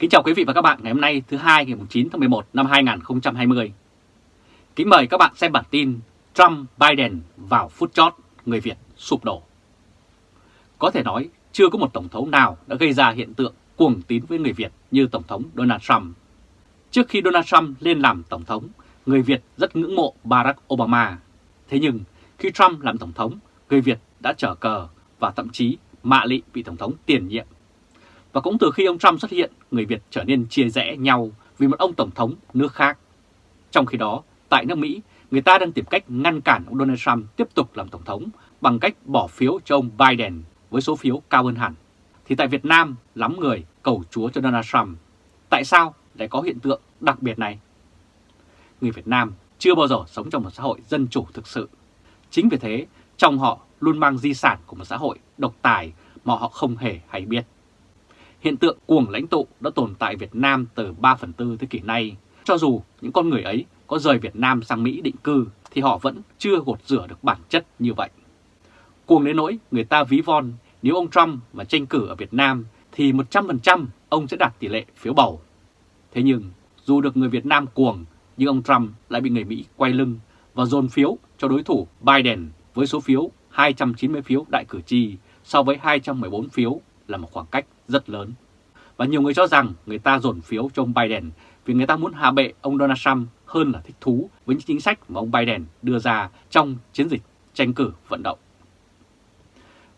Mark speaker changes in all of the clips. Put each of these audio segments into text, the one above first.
Speaker 1: Kính chào quý vị và các bạn ngày hôm nay thứ hai ngày 9 tháng 11 năm 2020. Kính mời các bạn xem bản tin Trump-Biden vào phút chót người Việt sụp đổ. Có thể nói chưa có một Tổng thống nào đã gây ra hiện tượng cuồng tín với người Việt như Tổng thống Donald Trump. Trước khi Donald Trump lên làm Tổng thống, người Việt rất ngưỡng mộ Barack Obama. Thế nhưng khi Trump làm Tổng thống, người Việt đã trở cờ và thậm chí mạ lị vị Tổng thống tiền nhiệm và cũng từ khi ông Trump xuất hiện, người Việt trở nên chia rẽ nhau vì một ông Tổng thống nước khác. Trong khi đó, tại nước Mỹ, người ta đang tìm cách ngăn cản ông Donald Trump tiếp tục làm Tổng thống bằng cách bỏ phiếu cho ông Biden với số phiếu cao hơn hẳn. Thì tại Việt Nam, lắm người cầu chúa cho Donald Trump. Tại sao lại có hiện tượng đặc biệt này? Người Việt Nam chưa bao giờ sống trong một xã hội dân chủ thực sự. Chính vì thế, trong họ luôn mang di sản của một xã hội độc tài mà họ không hề hay biết. Hiện tượng cuồng lãnh tụ đã tồn tại Việt Nam từ 3 phần tư thế kỷ nay. Cho dù những con người ấy có rời Việt Nam sang Mỹ định cư, thì họ vẫn chưa gột rửa được bản chất như vậy. Cuồng đến nỗi người ta ví von, nếu ông Trump mà tranh cử ở Việt Nam, thì 100% ông sẽ đạt tỷ lệ phiếu bầu. Thế nhưng, dù được người Việt Nam cuồng, nhưng ông Trump lại bị người Mỹ quay lưng và dồn phiếu cho đối thủ Biden với số phiếu 290 phiếu đại cử tri so với 214 phiếu là một khoảng cách rất lớn. Và nhiều người cho rằng người ta dồn phiếu cho ông Biden vì người ta muốn hạ bệ ông Donald Trump hơn là thích thú với những chính sách mà ông Biden đưa ra trong chiến dịch tranh cử vận động.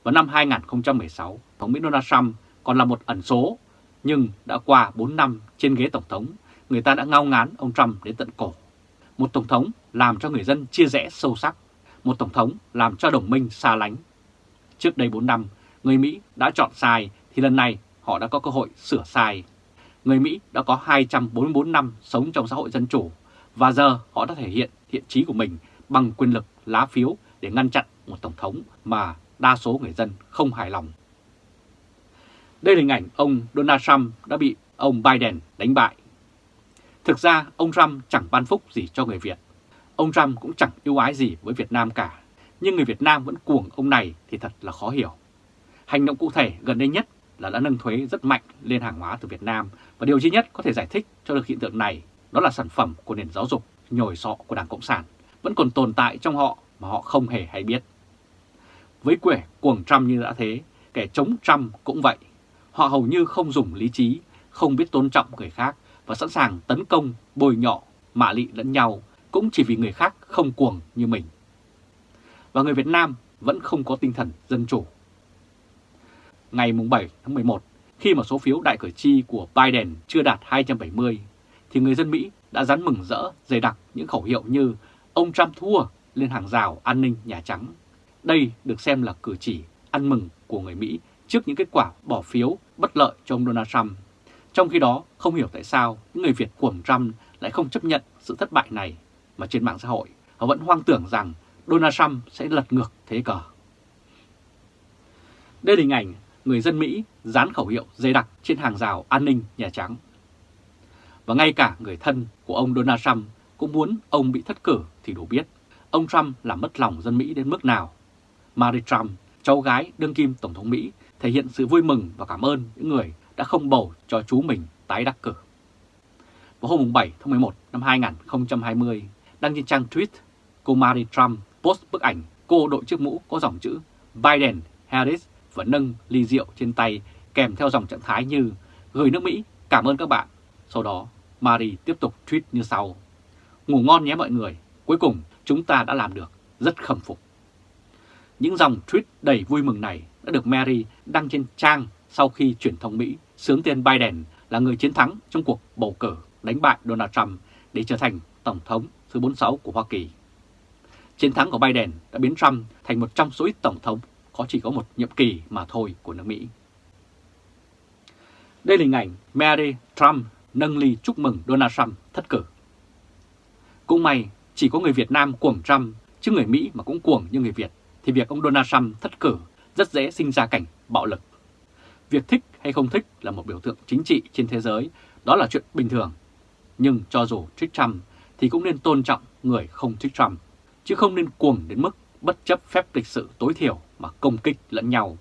Speaker 1: Vào năm 2016, Tổng Mỹ Donald Trump còn là một ẩn số, nhưng đã qua 4 năm trên ghế Tổng thống, người ta đã ngao ngán ông Trump đến tận cổ. Một Tổng thống làm cho người dân chia rẽ sâu sắc, một Tổng thống làm cho đồng minh xa lánh. Trước đây 4 năm, người Mỹ đã chọn sai thì lần này họ đã có cơ hội sửa sai. Người Mỹ đã có 244 năm sống trong xã hội dân chủ, và giờ họ đã thể hiện thiện trí của mình bằng quyền lực lá phiếu để ngăn chặn một tổng thống mà đa số người dân không hài lòng. Đây là hình ảnh ông Donald Trump đã bị ông Biden đánh bại. Thực ra, ông Trump chẳng ban phúc gì cho người Việt. Ông Trump cũng chẳng yêu ái gì với Việt Nam cả. Nhưng người Việt Nam vẫn cuồng ông này thì thật là khó hiểu. Hành động cụ thể gần đây nhất là đã nâng thuế rất mạnh lên hàng hóa từ Việt Nam và điều duy nhất có thể giải thích cho được hiện tượng này đó là sản phẩm của nền giáo dục nhồi sọ của Đảng Cộng sản vẫn còn tồn tại trong họ mà họ không hề hay biết. Với quẻ cuồng Trump như đã thế, kẻ chống Trump cũng vậy. Họ hầu như không dùng lý trí, không biết tôn trọng người khác và sẵn sàng tấn công, bồi nhọ, mạ lị lẫn nhau cũng chỉ vì người khác không cuồng như mình. Và người Việt Nam vẫn không có tinh thần dân chủ ngày 7 tháng 11, khi mà số phiếu đại cử tri của Biden chưa đạt 270, thì người dân Mỹ đã rắn mừng rỡ dày đặc những khẩu hiệu như ông Trump thua lên hàng rào an ninh Nhà Trắng. Đây được xem là cử chỉ ăn mừng của người Mỹ trước những kết quả bỏ phiếu bất lợi cho ông Donald Trump. Trong khi đó, không hiểu tại sao những người Việt của ông Trump lại không chấp nhận sự thất bại này, mà trên mạng xã hội họ vẫn hoang tưởng rằng Donald Trump sẽ lật ngược thế cờ. Đây là hình ảnh người dân Mỹ dán khẩu hiệu dây đặc trên hàng rào an ninh Nhà Trắng. Và ngay cả người thân của ông Donald Trump cũng muốn ông bị thất cử thì đủ biết ông Trump làm mất lòng dân Mỹ đến mức nào. Mary Trump, cháu gái đương kim Tổng thống Mỹ, thể hiện sự vui mừng và cảm ơn những người đã không bầu cho chú mình tái đắc cử. Vào hôm 7 tháng 11 năm 2020, đăng trên trang tweet, cô Mary Trump post bức ảnh cô đội chiếc mũ có dòng chữ Biden Harris và nâng ly rượu trên tay kèm theo dòng trạng thái như gửi nước Mỹ, cảm ơn các bạn. Sau đó, Marie tiếp tục tweet như sau. Ngủ ngon nhé mọi người, cuối cùng chúng ta đã làm được, rất khâm phục. Những dòng tweet đầy vui mừng này đã được Mary đăng trên trang sau khi truyền thông Mỹ sướng tên Biden là người chiến thắng trong cuộc bầu cử đánh bại Donald Trump để trở thành Tổng thống thứ 46 của Hoa Kỳ. Chiến thắng của Biden đã biến Trump thành một trong số ít Tổng thống có chỉ có một nhiệm kỳ mà thôi của nước Mỹ. Đây là hình ảnh Mary Trump nâng ly chúc mừng Donald Trump thất cử. Cũng may chỉ có người Việt Nam cuồng Trump chứ người Mỹ mà cũng cuồng như người Việt thì việc ông Donald Trump thất cử rất dễ sinh ra cảnh bạo lực. Việc thích hay không thích là một biểu tượng chính trị trên thế giới, đó là chuyện bình thường. Nhưng cho dù thích Trump thì cũng nên tôn trọng người không thích Trump, chứ không nên cuồng đến mức bất chấp phép lịch sự tối thiểu mà công kích lẫn nhau.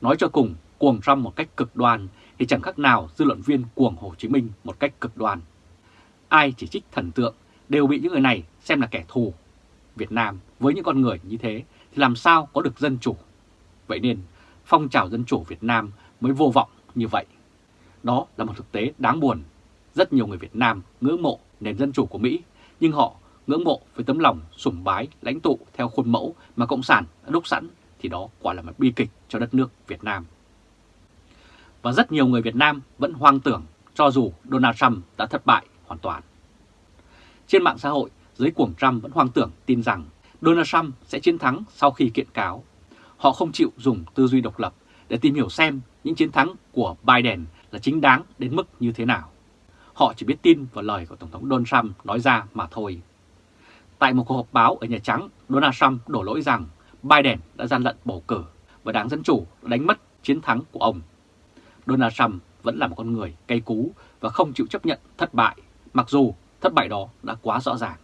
Speaker 1: Nói cho cùng, cuồng Trump một cách cực đoan thì chẳng khác nào dư luận viên cuồng Hồ Chí Minh một cách cực đoan. Ai chỉ trích thần tượng đều bị những người này xem là kẻ thù. Việt Nam với những con người như thế thì làm sao có được dân chủ? Vậy nên phong trào dân chủ Việt Nam mới vô vọng như vậy. Đó là một thực tế đáng buồn. Rất nhiều người Việt Nam ngưỡng mộ nền dân chủ của Mỹ, nhưng họ ngưỡng mộ với tấm lòng sùng bái lãnh tụ theo khuôn mẫu mà Cộng sản đã đúc sẵn thì đó quả là một bi kịch cho đất nước Việt Nam. Và rất nhiều người Việt Nam vẫn hoang tưởng cho dù Donald Trump đã thất bại hoàn toàn. Trên mạng xã hội, giới cuồng Trump vẫn hoang tưởng tin rằng Donald Trump sẽ chiến thắng sau khi kiện cáo. Họ không chịu dùng tư duy độc lập để tìm hiểu xem những chiến thắng của Biden là chính đáng đến mức như thế nào. Họ chỉ biết tin vào lời của Tổng thống Donald Trump nói ra mà thôi. Tại một cuộc họp báo ở Nhà Trắng, Donald Trump đổ lỗi rằng Biden đã gian lận bầu cử và Đảng Dân Chủ đánh mất chiến thắng của ông. Donald Trump vẫn là một con người cay cú và không chịu chấp nhận thất bại, mặc dù thất bại đó đã quá rõ ràng.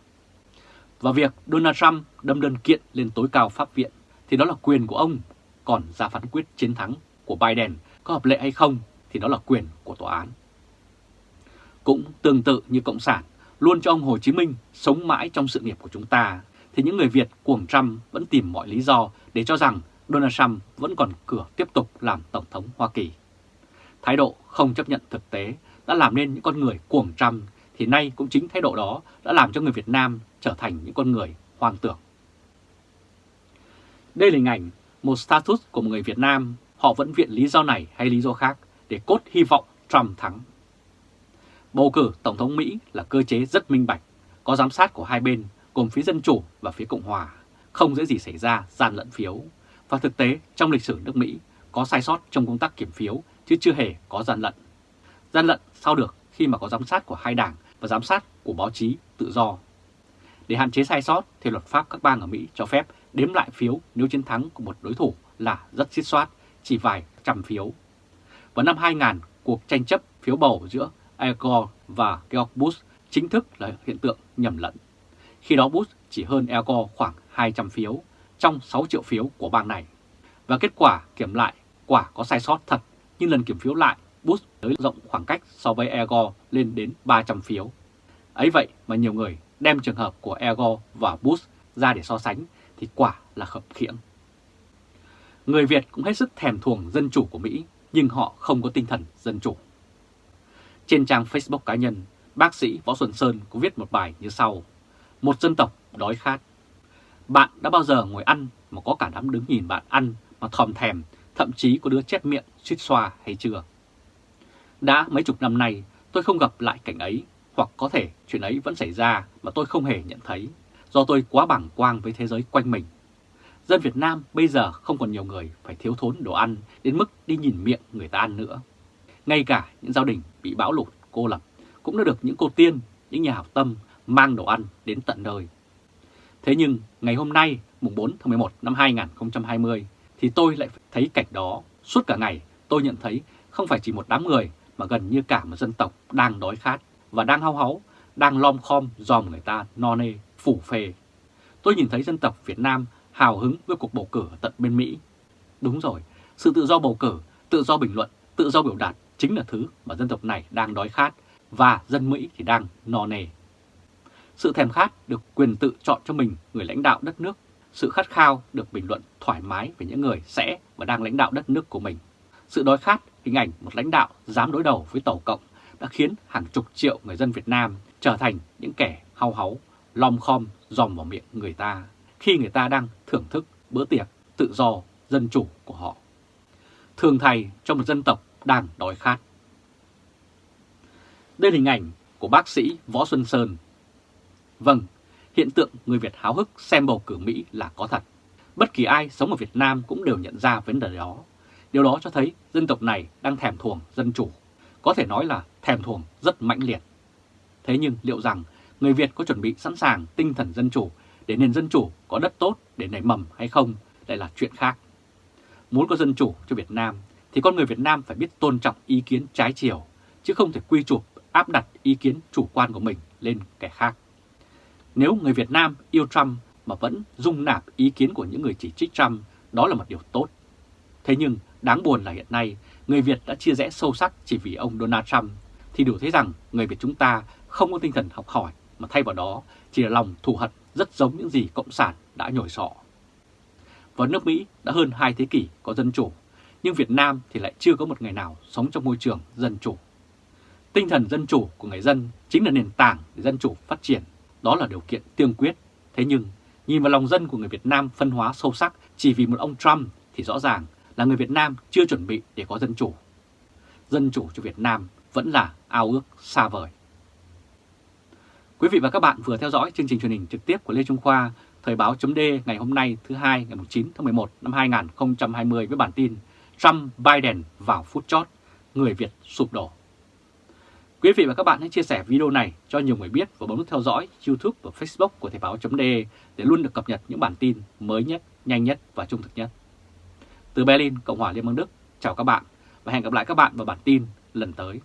Speaker 1: Và việc Donald Trump đâm đơn kiện lên tối cao pháp viện thì đó là quyền của ông, còn ra phán quyết chiến thắng của Biden có hợp lệ hay không thì đó là quyền của tòa án. Cũng tương tự như Cộng sản luôn cho ông Hồ Chí Minh sống mãi trong sự nghiệp của chúng ta, thì những người Việt cuồng Trump vẫn tìm mọi lý do để cho rằng Donald Trump vẫn còn cửa tiếp tục làm Tổng thống Hoa Kỳ. Thái độ không chấp nhận thực tế đã làm nên những con người cuồng Trump, thì nay cũng chính thái độ đó đã làm cho người Việt Nam trở thành những con người hoang tưởng. Đây là hình ảnh một status của một người Việt Nam, họ vẫn viện lý do này hay lý do khác để cốt hy vọng Trump thắng. Bầu cử Tổng thống Mỹ là cơ chế rất minh bạch, có giám sát của hai bên gồm phía Dân Chủ và phía Cộng Hòa, không dễ gì xảy ra gian lận phiếu. Và thực tế trong lịch sử nước Mỹ có sai sót trong công tác kiểm phiếu chứ chưa hề có gian lận. Gian lận sao được khi mà có giám sát của hai đảng và giám sát của báo chí tự do. Để hạn chế sai sót thì luật pháp các bang ở Mỹ cho phép đếm lại phiếu nếu chiến thắng của một đối thủ là rất xiết soát, chỉ vài trăm phiếu. Vào năm 2000, cuộc tranh chấp phiếu bầu giữa Al Gore và George Bush chính thức là hiện tượng nhầm lẫn. Khi đó Bush chỉ hơn Al Gore khoảng 200 phiếu trong 6 triệu phiếu của bang này. Và kết quả kiểm lại quả có sai sót thật, nhưng lần kiểm phiếu lại Bush tới rộng khoảng cách so với Al Gore lên đến 300 phiếu. Ấy vậy mà nhiều người đem trường hợp của Al Gore và Bush ra để so sánh thì quả là khập khiễng. Người Việt cũng hết sức thèm thuồng dân chủ của Mỹ, nhưng họ không có tinh thần dân chủ. Trên trang Facebook cá nhân, bác sĩ Võ Xuân Sơn có viết một bài như sau. Một dân tộc đói khát. Bạn đã bao giờ ngồi ăn mà có cả đám đứng nhìn bạn ăn mà thòm thèm, thậm chí có đứa chép miệng, suýt xoa hay chưa? Đã mấy chục năm nay tôi không gặp lại cảnh ấy, hoặc có thể chuyện ấy vẫn xảy ra mà tôi không hề nhận thấy, do tôi quá bảng quang với thế giới quanh mình. Dân Việt Nam bây giờ không còn nhiều người phải thiếu thốn đồ ăn đến mức đi nhìn miệng người ta ăn nữa. Ngay cả những gia đình bị bão lụt, cô lập cũng đã được những cô tiên, những nhà hảo tâm mang đồ ăn đến tận nơi. Thế nhưng ngày hôm nay, mùng 4 tháng 11 năm 2020, thì tôi lại thấy cảnh đó. Suốt cả ngày tôi nhận thấy không phải chỉ một đám người mà gần như cả một dân tộc đang đói khát và đang hao háu, đang lom khom dòm người ta no nê, phủ phê. Tôi nhìn thấy dân tộc Việt Nam hào hứng với cuộc bầu cử ở tận bên Mỹ. Đúng rồi, sự tự do bầu cử, tự do bình luận, tự do biểu đạt chính là thứ mà dân tộc này đang đói khát và dân Mỹ thì đang no nề. Sự thèm khát được quyền tự chọn cho mình người lãnh đạo đất nước, sự khát khao được bình luận thoải mái về những người sẽ và đang lãnh đạo đất nước của mình. Sự đói khát hình ảnh một lãnh đạo dám đối đầu với Tổ Cộng đã khiến hàng chục triệu người dân Việt Nam trở thành những kẻ hao háu, lom khom dòm vào miệng người ta khi người ta đang thưởng thức bữa tiệc tự do, dân chủ của họ. Thường thầy cho một dân tộc đang đói khát. Đây là hình ảnh của bác sĩ Võ Xuân Sơn. Vâng, hiện tượng người Việt háo hức xem bầu cử Mỹ là có thật. Bất kỳ ai sống ở Việt Nam cũng đều nhận ra vấn đề đó. Điều đó cho thấy dân tộc này đang thèm thuồng dân chủ. Có thể nói là thèm thuồng rất mãnh liệt. Thế nhưng liệu rằng người Việt có chuẩn bị sẵn sàng tinh thần dân chủ để nền dân chủ có đất tốt để nảy mầm hay không lại là chuyện khác. Muốn có dân chủ cho Việt Nam thì con người Việt Nam phải biết tôn trọng ý kiến trái chiều, chứ không thể quy chụp áp đặt ý kiến chủ quan của mình lên kẻ khác. Nếu người Việt Nam yêu Trump mà vẫn dung nạp ý kiến của những người chỉ trích Trump, đó là một điều tốt. Thế nhưng đáng buồn là hiện nay người Việt đã chia rẽ sâu sắc chỉ vì ông Donald Trump thì đủ thấy rằng người Việt chúng ta không có tinh thần học hỏi mà thay vào đó chỉ là lòng thù hận rất giống những gì Cộng sản đã nhồi sọ. Và nước Mỹ đã hơn hai thế kỷ có dân chủ, nhưng Việt Nam thì lại chưa có một ngày nào sống trong môi trường dân chủ. Tinh thần dân chủ của người dân chính là nền tảng để dân chủ phát triển, đó là điều kiện tiên quyết. Thế nhưng, nhìn vào lòng dân của người Việt Nam phân hóa sâu sắc chỉ vì một ông Trump thì rõ ràng là người Việt Nam chưa chuẩn bị để có dân chủ. Dân chủ cho Việt Nam vẫn là ao ước xa vời. Quý vị và các bạn vừa theo dõi chương trình truyền hình trực tiếp của Lê Trung Khoa, Thời báo chấm ngày hôm nay thứ hai ngày 9 tháng 11 năm 2020 với bản tin Trump Biden vào phút chót, người Việt sụp đổ. Quý vị và các bạn hãy chia sẻ video này cho nhiều người biết và bấm nút theo dõi YouTube và Facebook của Thời Báo .de để luôn được cập nhật những bản tin mới nhất, nhanh nhất và trung thực nhất. Từ Berlin, Cộng hòa Liên bang Đức, chào các bạn và hẹn gặp lại các bạn vào bản tin lần tới.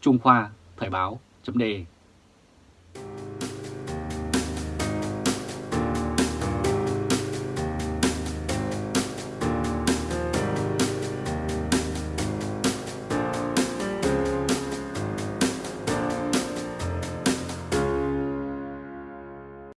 Speaker 1: Trung Khoa, Thời Báo .de.